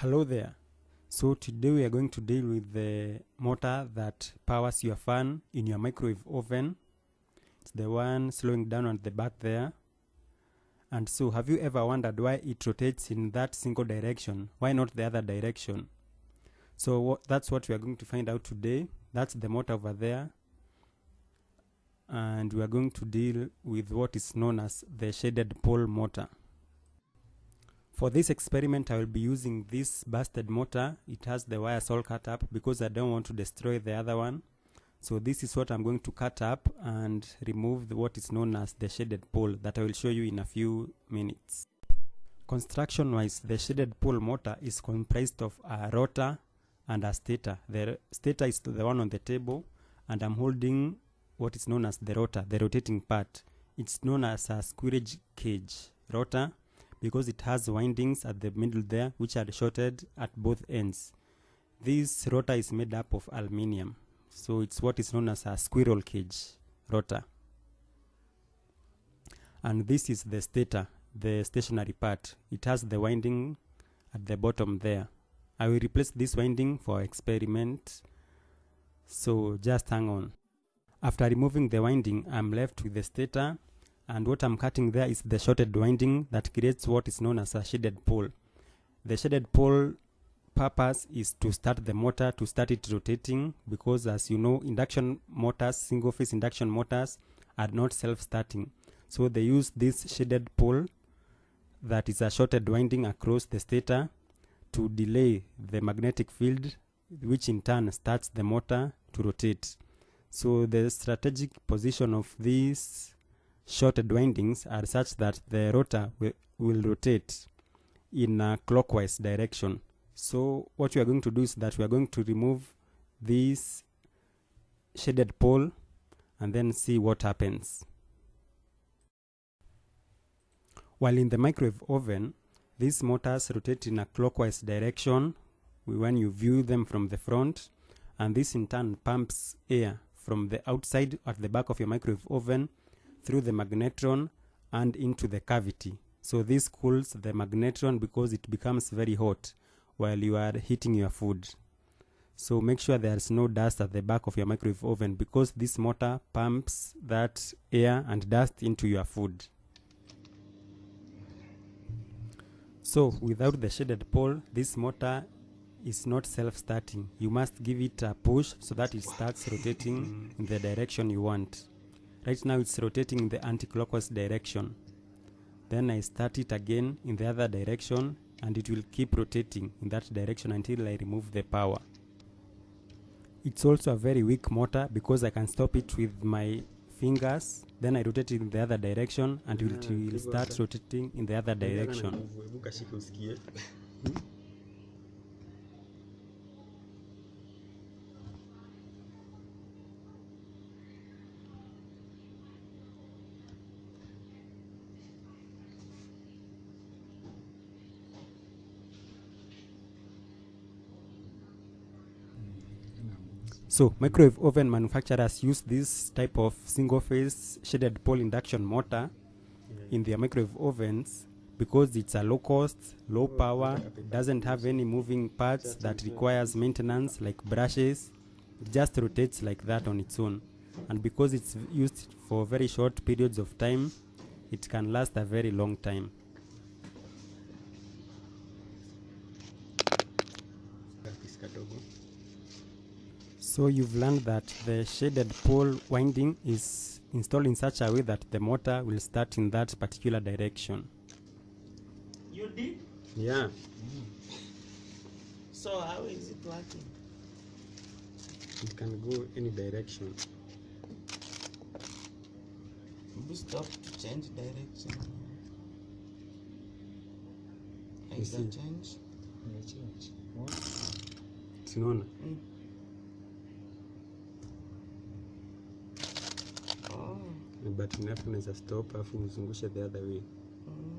Hello there. So today we are going to deal with the motor that powers your fan in your microwave oven. It's the one slowing down on the back there. And so have you ever wondered why it rotates in that single direction? Why not the other direction? So that's what we are going to find out today. That's the motor over there. And we are going to deal with what is known as the shaded pole motor. For this experiment, I will be using this busted motor. It has the wires all cut up because I don't want to destroy the other one. So this is what I'm going to cut up and remove the, what is known as the shaded pole that I will show you in a few minutes. Construction wise, the shaded pole motor is comprised of a rotor and a stator. The stator is the one on the table and I'm holding what is known as the rotor, the rotating part. It's known as a squirrel cage rotor because it has windings at the middle there which are shorted at both ends. This rotor is made up of aluminium, so it's what is known as a squirrel cage rotor. And this is the stator, the stationary part. It has the winding at the bottom there. I will replace this winding for experiment, so just hang on. After removing the winding, I'm left with the stator and what I'm cutting there is the shorted winding that creates what is known as a shaded pole. The shaded pole purpose is to start the motor to start it rotating because as you know induction motors single phase induction motors are not self-starting so they use this shaded pole that is a shorted winding across the stator to delay the magnetic field which in turn starts the motor to rotate so the strategic position of these shorted windings are such that the rotor will, rotate in a clockwise direction. So what we are going to do is that we are going to remove this shaded pole and then see what happens. While in the microwave oven, these motors rotate in a clockwise direction when you view them from the front and this in turn pumps air from the outside at the back of your microwave oven through the magnetron and into the cavity. So this cools the magnetron because it becomes very hot while you are heating your food. So make sure there's no dust at the back of your microwave oven because this motor pumps that air and dust into your food. So without the shaded pole, this motor is not self-starting. You must give it a push so that it starts rotating in the direction you want. Right now it's rotating in the anti-clockwise direction. Then I start it again in the other direction and it will keep rotating in that direction until I remove the power. It's also a very weak motor because I can stop it with my fingers. Then I rotate it in the other direction and it Ah, will start rotating in the other direction. So microwave oven manufacturers use this type of single phase shaded pole induction motor in their microwave ovens because it's a low cost, low power, doesn't have any moving parts that requires maintenance like brushes. It just rotates like that on its own. And because it's used for very short periods of time, it can last a very long time. So you've learned that the shaded pole winding is installed in such a way that the motor will start in that particular direction. You did? Yeah. So how is it working? It can go any direction. We stop to change direction. You Is that change? Tunaona? Mm. But unafu unaweza stop afu uzungushe the other way. Mm.